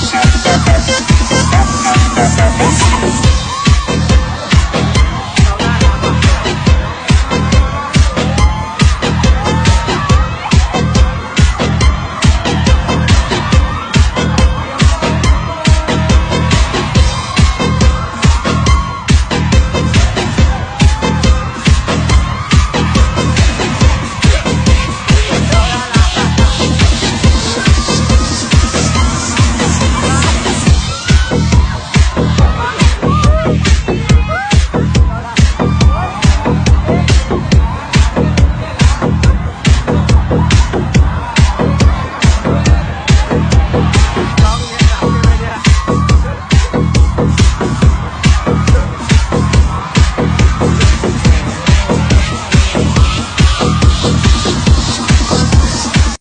Russia.